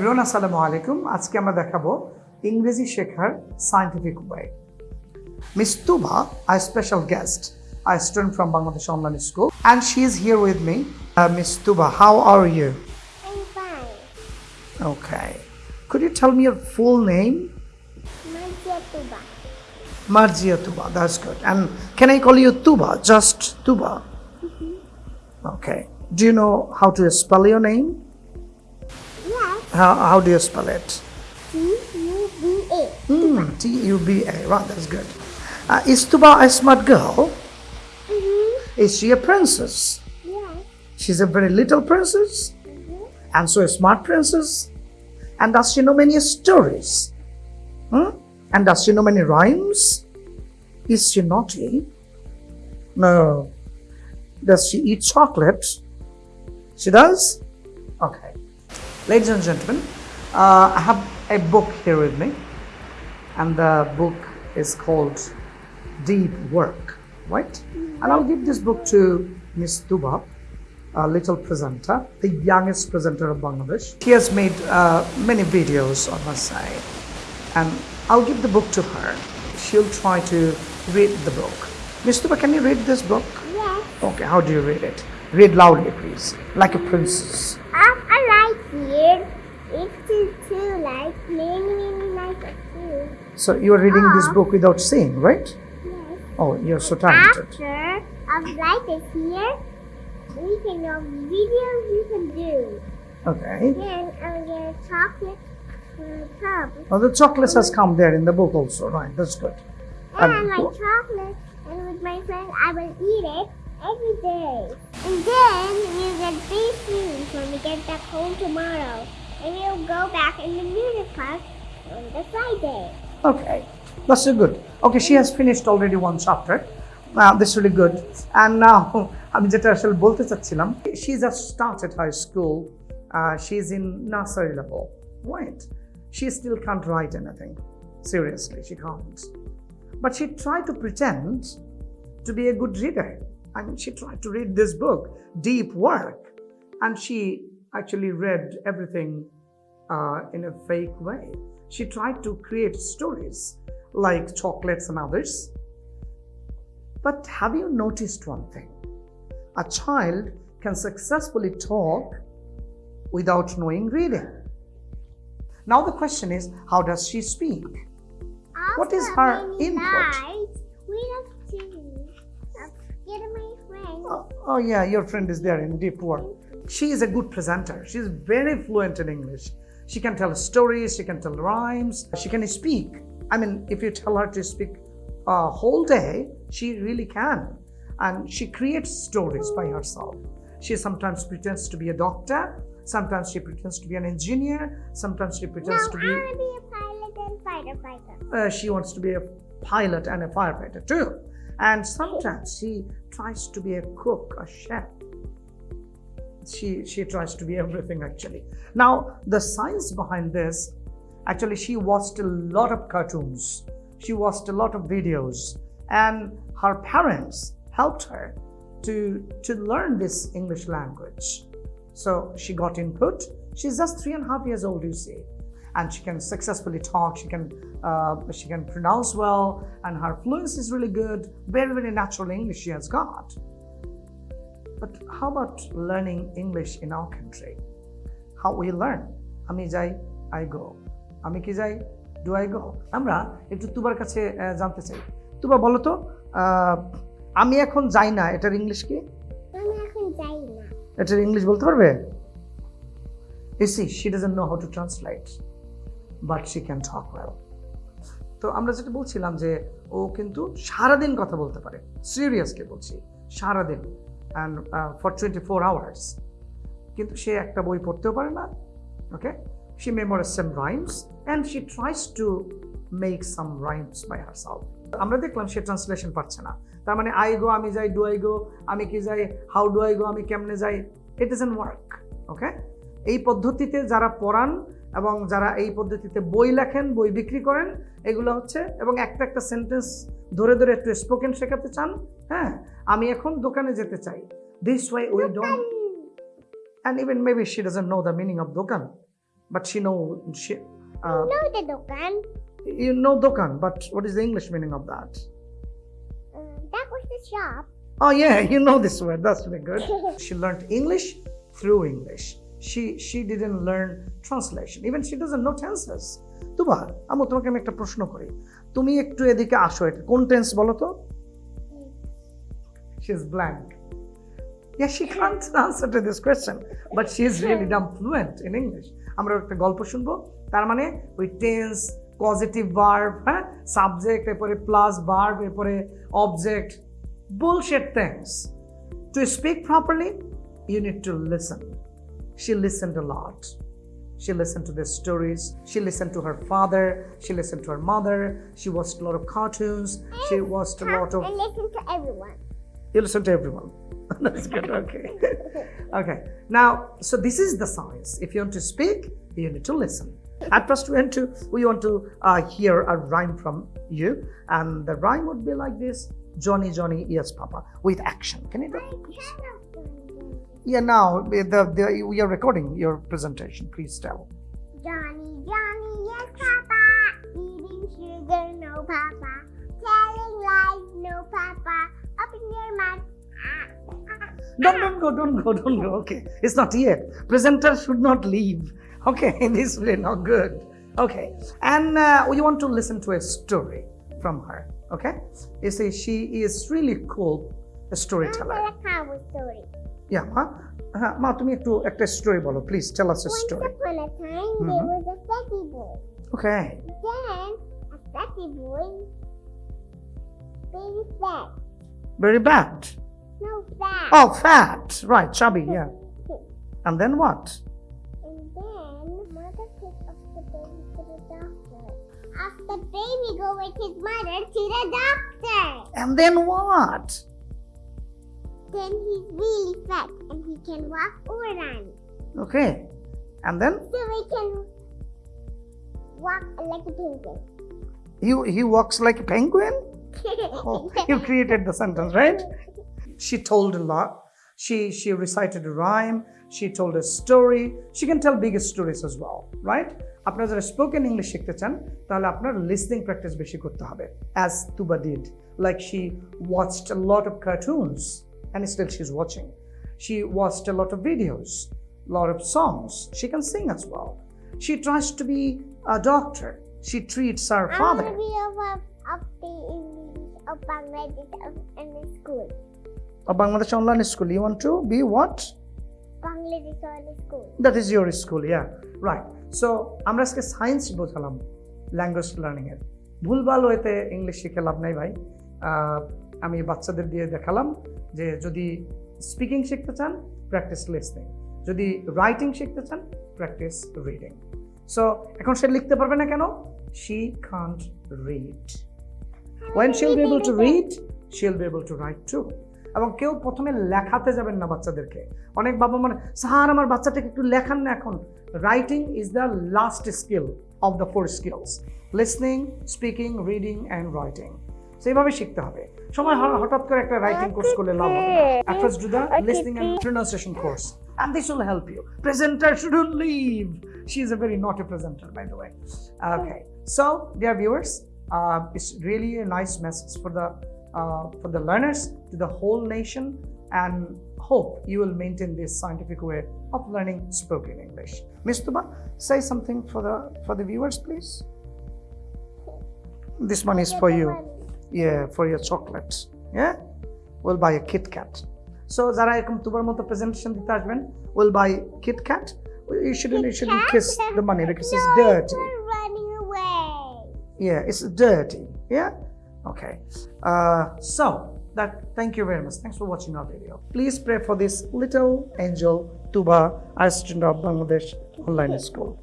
Everyone আসসালামু আলাইকুম আজকে আমরা দেখাবো ইংরেজি শেখার scientific way miss Tuba I special guest I student from Bangladesh online school and she is here with me miss Tuba how are you I'm fine. Okay. Could you tell me your full name? Marcia Tuba. Marjia Tuba, that's good. And can I call you Tuba, just Tuba? Okay. Do you know how to spell your name? How, how do you spell it? T U B A. Hmm, T U B A. Wow, that's good. Uh, is Tuba a smart girl? Mm-hmm. Is she a princess? Yes. She's a very little princess Mm-hmm. and so a smart princess. And does she know many stories? Hmm? And does she know many rhymes? Is she naughty? No. Does she eat chocolate? She does? Ladies and gentlemen, uh, I have a book here with me, and the book is called Deep Work, right? And I'll give this book to Miss Tuba, a little presenter, the youngest presenter of Bangladesh. She has made uh, many videos on her side, and I'll give the book to her. She'll try to read the book. Miss Tuba, can you read this book? Yes. Okay, how do you read it? Read loudly, please, like a princess. Um, I like here. It's too, too many like a two. So you are reading this Ah. book without seeing, right? Yes. Oh, you're so talented. After of like this here, we can know videos you can do. Okay. Then I'll get a chocolate cup. Well, the chocolates has come there in the book also, right? That's good. And Um, like chocolate, and with my friends, I will eat it every day. And then we'll get big news when we get back home tomorrow And we'll go back in the music class on the Friday. Okay, that's so good. Okay, she has finished already one chapter. Uh, that's really good. And now, আমি যেটা আসলে বলতে চাচ্ছিলাম she just started her school. Uh, she's in nursery level, right? She still can't write anything. Seriously, she can't. But she tried to pretend to be a good reader. I mean, she tried to read this book, Deep Work, and she actually read everything uh, in a fake way. She tried to create stories like chocolates and others. But have you noticed one thing? A child can successfully talk without knowing reading. Now the question is, how does she speak? What is her input? Guys, we have to get my friend. Oh, oh, yeah, your friend is there in deep work. She is a good presenter. She's very fluent in English. She can tell stories, she can tell rhymes, she can speak. I mean, if you tell her to speak a whole day, she really can. And she creates stories by herself. She sometimes pretends to be a doctor, sometimes she pretends to be an engineer, sometimes she pretends to be I want to be a pilot and fighter fighter. uh, she wants to be a pilot and a firefighter too. And sometimes she tries to be a cook, a chef. She she tries to be everything actually. Now the science behind this, actually she watched a lot of cartoons. She watched a lot of videos, and her parents helped her to to learn this English language. So she got input. She's just three and a half years old, you see, and she can successfully talk. She can uh, she can pronounce well, and her fluency is really good. Very very natural English she has got. But how about learning English in our country? How we learn? আমি যাই I go আমি কি যাই? Do I go আমরা একটু তুবার কাছে জানতে চাই। তুবা বলো তো আমি এখন যাই না এটার ইংলিশ কি? আমি এখন যাই না। এটার ইংলিশ বলতে পারবে? See, she doesn't know how to translate, but she can talk well. তো আমরা যেটা বলছিলাম যে ও কিন্তু সারাদিন কথা বলতে পারে। সিরিয়াসলি বলছি সারাদিন। And for twenty four hours কিন্তু সে একটা বই পড়তেও পারে না okay she memorise some rhymes and she tries to make some rhymes by herself আমরা দেখলাম সে ট্রান্সলেশন পাচ্ছে না। তার মানে আই গো আমি যাই ডু আই গো আমি কি যাই হাউ ডু আই গো আমি কেমনে যাই it is an work okay এই পদ্ধতিতে যারা পড়ান এবং যারা এই পদ্ধতিতে বই লেখেন, বই বিক্রি করেন, এগুলো হচ্ছে, এবং একটা একটা সেন্টেন্স ধরে ধরে একটু স্পোকেন শেখাতে চান হ্যাঁ? আমি এখন দোকানে যেতে চাই this why we don't and even maybe she doesn't know the meaning of dokan but she know she. Uh, No, the Dokan. you know dokan, but what is the English meaning of that? Uh, that was the shop. Oh yeah, you know this word. That's really good. she learned English through English. She she didn't learn translation. Even she doesn't know tenses. Tuba আমু তোমাকে আমি একটা প্রশ্ন করি তুমি একটু এদিকে আসো এটা কোন টেন্স বলো তো she is blank yeah she can't answer to this question but she is really damn fluent in english আমরা একটা গল্প শুনবো তার মানে ওই টেন্স পজিটিভ ভার্ব হ্যাঁ সাবজেক্ট এরপরে প্লাস ভার্ব এরপরে object bullshit things to speak properly you need to listen she listened a lot she listened to the stories she listened to her father she listened to her mother she watched a lot of cartoons she watched a lot of And listen to everyone. you listen to everyone. That's good. Okay. okay. Now, so this is the science. If you want to speak, you need to listen. At first, we want to we want to uh, hear a rhyme from you, and the rhyme would be like this: Johnny, Johnny, yes, Papa, with action. Can you do? it. Yeah. Now the, the we are recording your presentation. Please tell. Johnny, Johnny, yes, Papa. Eating sugar, no, Papa. Telling lies, no, Papa. Open your mouth. Ah, ah, Don't, don't go, don't go, don't go. Okay, it's not yet. Presenter should not leave. Okay, this is really not good. Okay, and uh, we want to listen to a story from her. Okay, you see, she is really cool, a I'm storyteller. a cowboy story. Yeah, ma, uh, ma, তুমি একটু একটা story বলো, please tell us a Once story. upon a time, Mhm. there was a fatty boy. Okay, Then, a fatty boy, very fat. very bad. No fat. Oh, fat, right, chubby, yeah. And then what? And then, mother took off the baby to the doctor. After baby go with his mother to the doctor. And then what? Then he's really fat and he can walk or run. Okay, and then So he can walk like a penguin. he he walks like a penguin. Oh, you created the sentence, right? She told a lot. She she recited a rhyme. She told a story. She can tell bigger stories as well, right? আপনারা যারা spoken English শিখতে চান তাহলে আপনার listening practice বেশি করতে হবে as Tuba did like she watched a lot of cartoons and still she's watching she watched a lot of videos lot of songs she can sing as well she tries to be a doctor she treats her I father want to be Of, of, of the English of Bangladesh of, school. a Bangladesh online school. You want to be what? Bangladesh on the school. That is your school, yeah. Right. So আমরা আজকে science বোঝালাম language learning এর ভুলভাল ওয়েতে English শিখে লাভ নাই ভাই আমি বাচ্চাদের দিয়ে দেখালাম যে যদি স্পিকিং শিখতে চান প্র্যাকটিস লিসনিং যদি রাইটিং শিখতে চান প্র্যাকটিস রিডিং সো এখন সে লিখতে পারবে না কেন she can't read when she'll be able to read she'll be able to write too. এবং কেউ প্রথমে লেখাতে যাবেন না বাচ্চাদেরকে। অনেক বাবা মানে স্যার আমার বাচ্চাটাকে একটু লেখান না এখন। Writing is the last skill of the four skills listening speaking reading and writing সেইভাবে শিখতে হবে। সময় হঠাৎ করে একটা রাইটিং কোর্স করলে লাভ হবে না। First do the listening and pronunciation course and this will help you. Presenter shouldn't leave. She is a very naughty presenter by the way. Okay so dear viewers uh, it's really a nice message for the uh, for the learners to the whole nation and hope you will maintain this scientific way of learning spoken english miss tuba say something for the for the viewers please this one is for you yeah for your chocolates yeah we'll buy a kit kat so যারা এরকম তুবার মতো presentation দিতে আসবেন will buy kit kat you shouldn't you shouldn't kiss the money because it's no, yeah it's dirty. Yeah? Okay. Uh, so that thank you very much. Thanks for watching our video. Please pray for this little angel tuba assistant of bangladesh online school